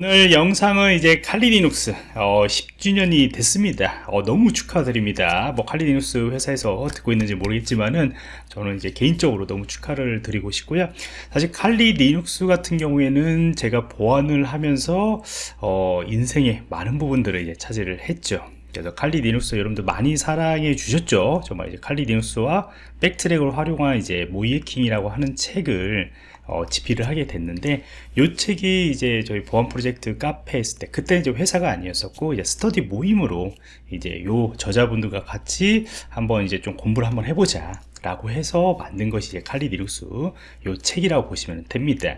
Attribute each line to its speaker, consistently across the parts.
Speaker 1: 오늘 영상은 이제 Kali Linux 어, 10주년이 됐습니다. 어, 너무 축하드립니다. 뭐 Kali Linux 회사에서 듣고 있는지 모르겠지만은 저는 이제 개인적으로 너무 축하를 드리고 싶고요. 사실 Kali Linux 같은 경우에는 제가 보안을 하면서 어, 인생의 많은 부분들을 이제 차지를 했죠. 그래서 Kali Linux 여러분들 많이 사랑해 주셨죠? 정말 이제 칼리 리눅스와 백트랙을 활용한 이제 모의해킹이라고 하는 책을 어, 집필을 하게 됐는데 이 책이 이제 저희 보안 프로젝트 카페 했을 때 그때 이제 회사가 아니었었고 이제 스터디 모임으로 이제 요 저자분들과 같이 한번 이제 좀 공부를 한번 해보자 라고 해서 만든 것이 이제 Kali Linux 요 책이라고 보시면 됩니다.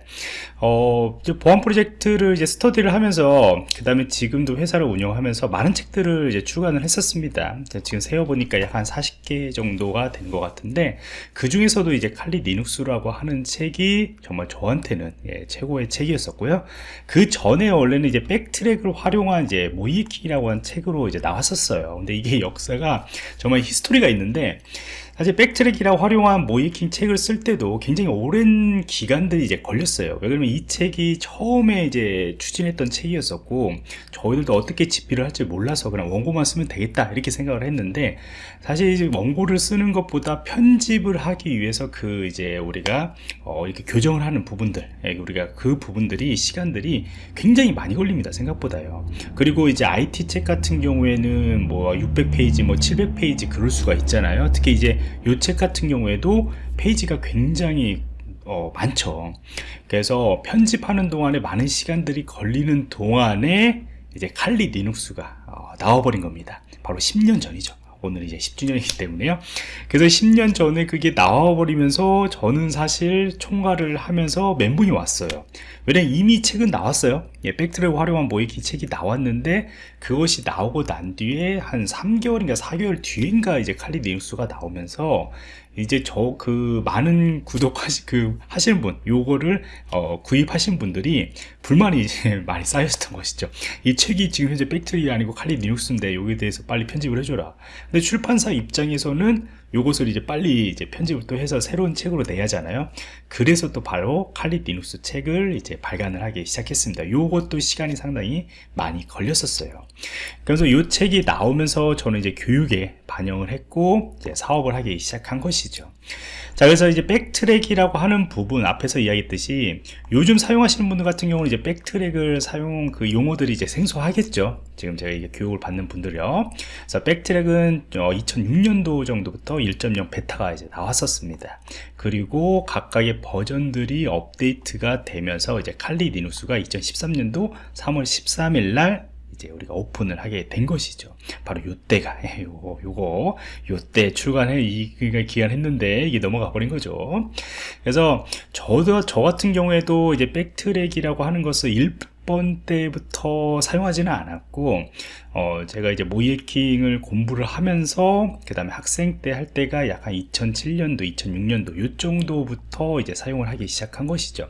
Speaker 1: 어, 보안 프로젝트를 이제 스터디를 하면서 그 다음에 지금도 회사를 운영하면서 많은 책들을 이제 출간을 했었습니다. 지금 세어보니까 약 한 40개 정도가 된 것 같은데 그 중에서도 이제 칼리 리눅스라고 하는 책이 정말 저한테는 예, 최고의 책이었었고요. 그 전에 원래는 이제 BackTrack을 활용한 이제 모의 해킹이라고 한 책으로 이제 나왔었어요. 근데 이게 역사가 정말 history가 있는데 사실 BackTrack이라 활용한 모의 해킹 책을 쓸 때도 굉장히 오랜 기간들이 이제 걸렸어요. 왜냐면 이 책이 처음에 이제 추진했던 책이었었고 저희들도 어떻게 집필을 할지 몰라서 그냥 원고만 쓰면 되겠다 이렇게 생각을 했는데 사실 이제 원고를 쓰는 것보다 편집을 하기 위해서 그 이제 우리가 어 이렇게 교정을 하는 부분들 예, 우리가 그 부분들이 시간들이 굉장히 많이 걸립니다 생각보다요. 그리고 이제 IT 책 같은 경우에는 뭐 600페이지 뭐 700페이지 그럴 수가 있잖아요. 특히 이제 요책 같은 경우에도 페이지가 굉장히 어, 많죠. 그래서 편집하는 동안에 많은 시간들이 걸리는 동안에 이제 칼리 리눅스가 어, 나와버린 겁니다. 바로 10년 전이죠. 오늘 이제 10주년이기 때문에요. 그래서 10년 전에 그게 나와버리면서 저는 사실 총괄을 하면서 멘붕이 왔어요. 왜냐면 이미 책은 나왔어요 예, BackTrack 활용한 모의 해킹 책이 나왔는데 그것이 나오고 난 뒤에 한 3개월인가 4개월 뒤인가 이제 칼리 리눅스가 나오면서 이제 저 그 많은 구독하시 그 하시는 분 요거를 어, 구입하신 분들이 불만이 이제 많이 쌓였던 것이죠. 이 책이 지금 현재 백트리 아니고 칼리 리눅스인데 여기에 대해서 빨리 편집을 해줘라. 근데 출판사 입장에서는 요것을 이제 빨리 이제 편집을 또 해서 새로운 책으로 내야 하잖아요. 그래서 또 바로 Kali Linux 책을 이제 발간을 하기 시작했습니다. 요것도 시간이 상당히 많이 걸렸었어요. 그래서 이 책이 나오면서 저는 이제 교육에 반영을 했고 이제 사업을 하기 시작한 것이죠 자 그래서 이제 BackTrack이라고 하는 부분 앞에서 이야기했듯이 요즘 사용하시는 분들 같은 경우는 이제 BackTrack을 사용 그 용어들이 이제 생소하겠죠. 지금 제가 이게 교육을 받는 분들이요. 그래서 BackTrack은 2006년도 어, 정도부터 1.0 베타가 이제 나왔었습니다. 그리고 각각의 버전들이 업데이트가 되면서 이제 칼리 리눅스가 2013년도 3월 13일 날 이제 우리가 오픈을 하게 된 것이죠. 바로 요때가 예, 요거 요거 요때 출간해 이 기간 했는데 이게 넘어가 버린 거죠. 그래서 저도 저 같은 경우에도 이제 BackTrack이라고 하는 것을 1번 때부터 사용하지는 않았고 어, 제가 이제 모의 해킹을 공부를 하면서 그 다음에 학생 때 할 때가 약간 2007년도 2006년도 요 정도부터 이제 사용을 하기 시작한 것이죠.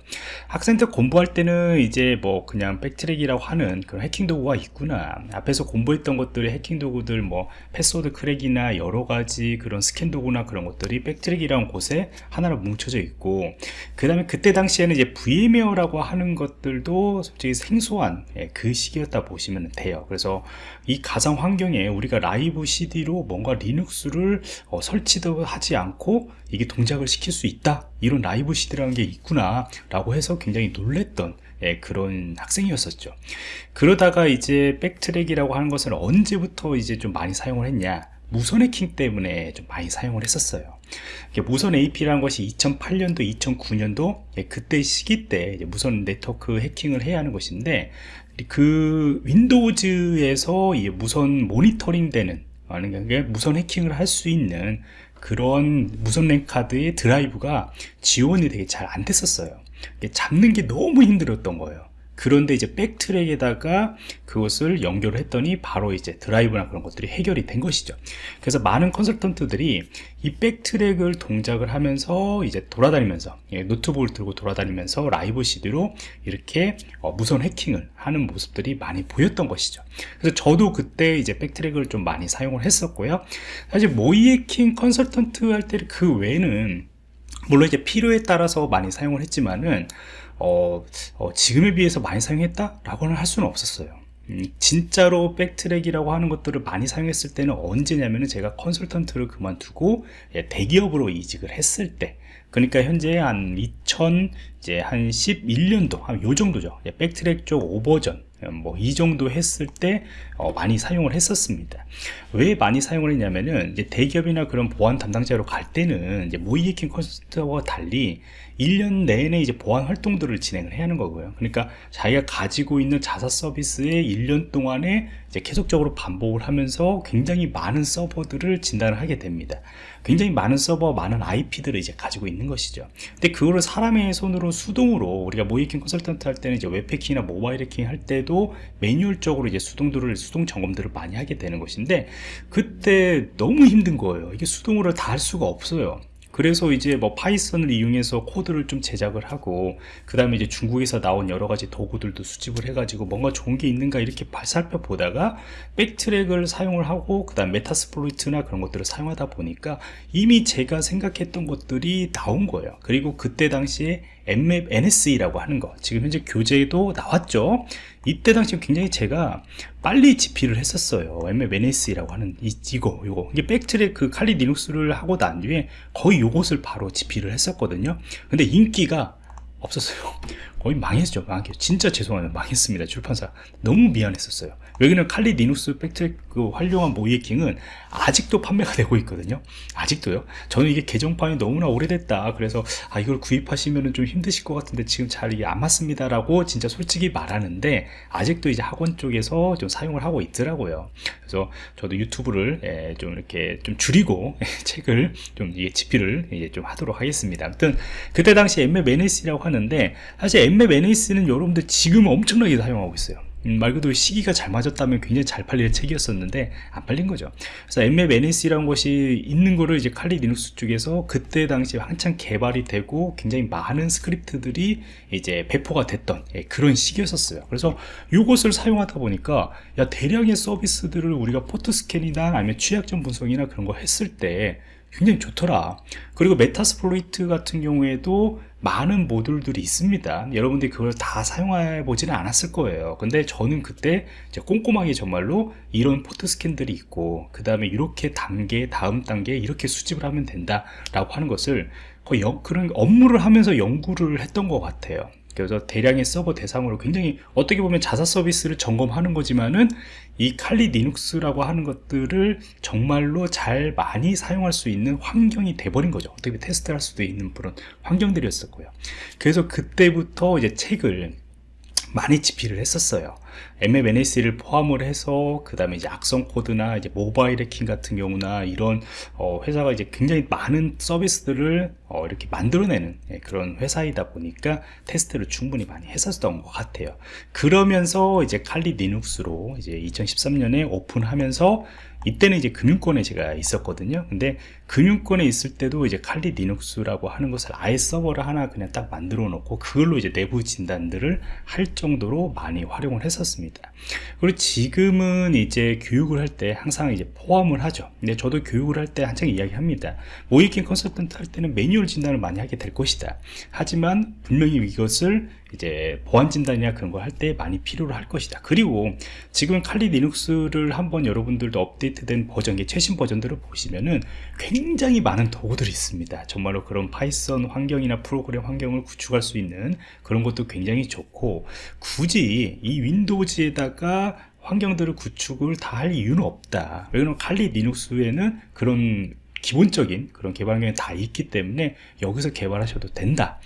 Speaker 1: 학생 때 공부할 때는 이제 뭐 그냥 BackTrack이라고 하는 그런 해킹 도구가 있구나. 앞에서 공부했던 것들이 해킹 도구들 뭐 패스워드 crack이나 여러 가지 그런 스캔 도구나 그런 것들이 BackTrack이라는 곳에 하나로 뭉쳐져 있고 그 다음에 그때 당시에는 이제 VMware라고 하는 것들도 솔직히 생소한 예, 그 시기였다 보시면 돼요. 그래서 이 가상 환경에 우리가 live CD로 뭔가 Linux를 어, 설치도 하지 않고 이게 동작을 시킬 수 있다. 이런 live CD라는 게 있구나 라고 해서 굉장히 놀랬던 예, 그런 학생이었었죠. 그러다가 이제 BackTrack이라고 하는 것을 언제부터 이제 좀 많이 사용을 했냐 무선 해킹 때문에 좀 많이 사용을 했었어요. 무선 AP라는 것이 2008년도 2009년도 예, 그때 시기 때 무선 네트워크 해킹을 해야 하는 것인데 그 Windows에서 무선 모니터링 되는 무선 해킹을 할 수 있는 그런 무선 랜 카드의 드라이브가 지원이 되게 잘 안 됐었어요. 잡는 게 너무 힘들었던 거예요 그런데 이제 BackTrack에다가 그것을 연결을 했더니 바로 이제 드라이브나 그런 것들이 해결이 된 것이죠. 그래서 많은 컨설턴트들이 이 BackTrack을 동작을 하면서 이제 돌아다니면서 예, 노트북을 들고 돌아다니면서 live CD로 이렇게 어, 무선 해킹을 하는 모습들이 많이 보였던 것이죠. 그래서 저도 그때 이제 BackTrack을 좀 많이 사용을 했었고요. 사실 모의 해킹 컨설턴트 할 때 그 외에는 물론 이제 필요에 따라서 많이 사용을 했지만은 어, 어, 지금에 비해서 많이 사용했다? 라고는 할 수는 없었어요 음, 진짜로 BackTrack이라고 하는 것들을 많이 사용했을 때는 언제냐면은 제가 컨설턴트를 그만두고 예, 대기업으로 이직을 했을 때 그러니까 현재 한 2000, 이제 한 11년도, 한 요 정도죠. 예, BackTrack 쪽 오 버전, 뭐 이 정도 했을 때 어, 많이 사용을 했었습니다. 왜 많이 사용을 했냐면은 이제 대기업이나 그런 보안 담당자로 갈 때는 이제 모의 해킹 컨설턴트와 달리 1년 내내 이제 보안 활동들을 진행을 해야 하는 거고요. 그러니까 자기가 가지고 있는 자사 서비스에 1년 동안에 이제 계속적으로 반복을 하면서 굉장히 많은 서버들을 진단을 하게 됩니다. 굉장히 많은 서버, 많은 IP들을 이제 가지고 있는 것이죠. 근데 그거를 사람의 손으로 수동으로 우리가 모의 해킹 컨설턴트 할 때는 이제 웹 해킹이나 모바일 해킹 할 때도 매뉴얼적으로 이제 수동들을 수동 점검들을 많이 하게 되는 것인데 그때 너무 힘든 거예요. 이게 수동으로 다 할 수가 없어요. 그래서 이제 뭐 Python을 이용해서 코드를 좀 제작을 하고 그 다음에 이제 중국에서 나온 여러 가지 도구들도 수집을 해가지고 뭔가 좋은 게 있는가 이렇게 살펴보다가 BackTrack을 사용을 하고 그 다음 Metasploit나 그런 것들을 사용하다 보니까 이미 제가 생각했던 것들이 나온 거예요. 그리고 그때 당시에 Nmap NSE라고 하는 거 지금 현재 교재도 나왔죠 이때 당시 굉장히 제가 빨리 집필을 했었어요. Nmap NSE라고 하는 이, 이거 이거. 이게 백트랙 그 칼리 리눅스를 하고 난 뒤에 거의 요것을 바로 집필을 했었거든요. 근데 인기가 없었어요 거의 망했죠 망했죠. 진짜 죄송합니다. 망했습니다 출판사. 너무 미안했었어요. 여기는 Kali Linux BackTrack 그 활용한 모의해킹은 아직도 판매가 되고 있거든요. 아직도요. 저는 이게 개정판이 너무나 오래됐다. 그래서 아 이걸 구입하시면 좀 힘드실 것 같은데 지금 잘 이게 안 맞습니다 라고 진짜 솔직히 말하는데 아직도 이제 학원 쪽에서 좀 사용을 하고 있더라고요. 그래서 저도 유튜브를 예, 좀 이렇게 좀 줄이고 책을 좀 이게 집필을 이제 좀 하도록 하겠습니다. 아무튼 그때 당시 Nmap NSE라고 하는데 사실 Nmap NSE는 여러분들 지금 엄청나게 사용하고 있어요. 음, 말 그대로 시기가 잘 맞았다면 굉장히 잘 팔릴 책이었었는데 안 팔린 거죠. 그래서 Nmap NSE라는 것이 있는 거를 이제 Kali Linux 쪽에서 그때 당시에 한창 개발이 되고 굉장히 많은 스크립트들이 이제 배포가 됐던 예, 그런 시기였었어요. 그래서 이것을 사용하다 보니까 야 대량의 서비스들을 우리가 port scan이나 아니면 취약점 분석이나 그런 거 했을 때 굉장히 좋더라. 그리고 Metasploit 같은 경우에도 많은 모듈들이 있습니다. 여러분들이 그걸 다 사용해 보지는 않았을 거예요. 근데 저는 그때 꼼꼼하게 정말로 이런 port scan들이 있고 그 다음에 이렇게 단계 다음 단계 이렇게 수집을 하면 된다 라고 하는 것을 거의 영, 그런 업무를 하면서 연구를 했던 것 같아요 그래서 대량의 서버 대상으로 굉장히 어떻게 보면 자사 서비스를 점검하는 거지만은 이 칼리 리눅스라고 하는 것들을 정말로 잘 많이 사용할 수 있는 환경이 돼버린 거죠. 어떻게 테스트할 수도 있는 그런 환경들이었었고요. 그래서 그때부터 이제 책을 많이 집필을 했었어요. Nmap NSE를 포함을 해서 그 다음에 이제 악성 코드나 이제 모바일 해킹 같은 경우나 이런 어 회사가 이제 굉장히 많은 서비스들을 어 이렇게 만들어내는 예, 그런 회사이다 보니까 테스트를 충분히 많이 했었던 것 같아요. 그러면서 이제 칼리 리눅스로 이제 2013년에 오픈하면서 이때는 이제 금융권에 제가 있었거든요. 근데 금융권에 있을 때도 이제 칼리 리눅스라고 하는 것을 아예 서버를 하나 그냥 딱 만들어 놓고 그걸로 이제 내부 진단들을 할 정도로 많이 활용을 했었습니다. 그리고 지금은 이제 교육을 할 때 항상 이제 포함을 하죠. 근데 저도 교육을 할 때 항상 이야기합니다. 모의해킹 컨설턴트 할 때는 매뉴얼 진단을 많이 하게 될 것이다. 하지만 분명히 이것을 이제 보안 진단이나 그런 걸 할 때 많이 필요로 할 것이다. 그리고 지금 칼리 리눅스를 한번 여러분들도 업데이트된 버전의 최신 버전들을 보시면은 굉장히 많은 도구들이 있습니다. 정말로 그런 Python 환경이나 프로그램 환경을 구축할 수 있는 그런 것도 굉장히 좋고 굳이 이 윈도우즈에다가 환경들을 구축을 다 할 이유는 없다. 왜냐면 칼리 리눅스에는 그런 기본적인 그런 개발 환경이 다 있기 때문에 여기서 개발하셔도 된다.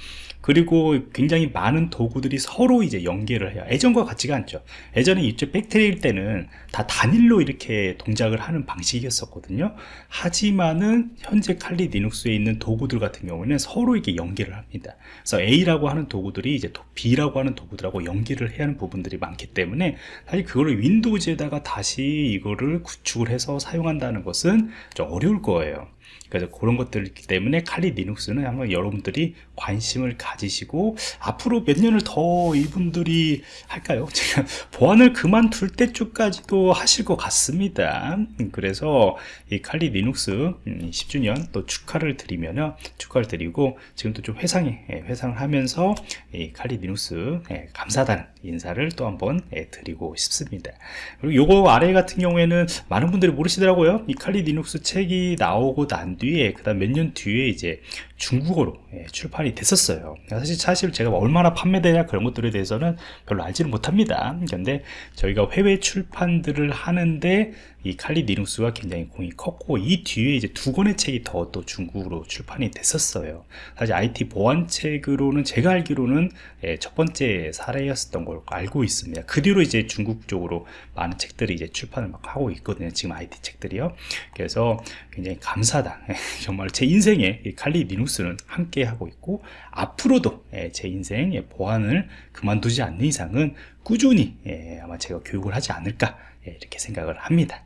Speaker 1: 그리고 굉장히 많은 도구들이 서로 이제 연계를 해요. 예전과 같지가 않죠. 예전에 이쪽 백트리일 때는 다 단일로 이렇게 동작을 하는 방식이었었거든요. 하지만은 현재 칼리 리눅스에 있는 도구들 같은 경우는 서로 이게 연계를 합니다. 그래서 A라고 하는 도구들이 이제 B라고 하는 도구들하고 연계를 해야 하는 부분들이 많기 때문에 사실 그거를 Windows에다가 다시 이거를 구축을 해서 사용한다는 것은 좀 어려울 거예요 tomorrow. 그래서 그런 것들 있기 때문에 칼리 리눅스는 한번 여러분들이 관심을 가지시고 앞으로 몇 년을 더 이분들이 할까요? 제가 보안을 그만둘 때쯤까지도 하실 것 같습니다. 음, 그래서 이 Kali Linux 음, 10주년 또 축하를 드리면요. 축하를 드리고 지금 또좀 회상에 예, 회상을 하면서 이 Kali Linux 예, 감사하단 인사를 또 한번 예, 드리고 싶습니다. 그리고 요거 아래 같은 경우에는 많은 분들이 모르시더라고요. 이 Kali Linux 책이 나오고 난 뒤에 그 다음 몇 년 뒤에 이제 중국어로 예, 출판이 됐었어요. 사실 사실 제가 얼마나 판매되냐 그런 것들에 대해서는 별로 알지는 못합니다. 그런데 저희가 해외 출판들을 하는데 이 칼리 리눅스가 굉장히 공이 컸고 이 뒤에 이제 두 권의 책이 더 또 중국으로 출판이 됐었어요. 사실 IT 보안 책으로는 제가 알기로는 예, 첫 번째 사례였었던 걸 알고 있습니다. 그 뒤로 이제 중국 쪽으로 많은 책들이 이제 출판을 막 하고 있거든요. 지금 IT 책들이요. 그래서 굉장히 감사다. 정말 제 인생에 이 칼리 리눅스는 함께 하고 있고 앞으로도 예, 제 인생의 보안을 그만두지 않는 이상은 꾸준히 예, 아마 제가 교육을 하지 않을까 예, 이렇게 생각을 합니다.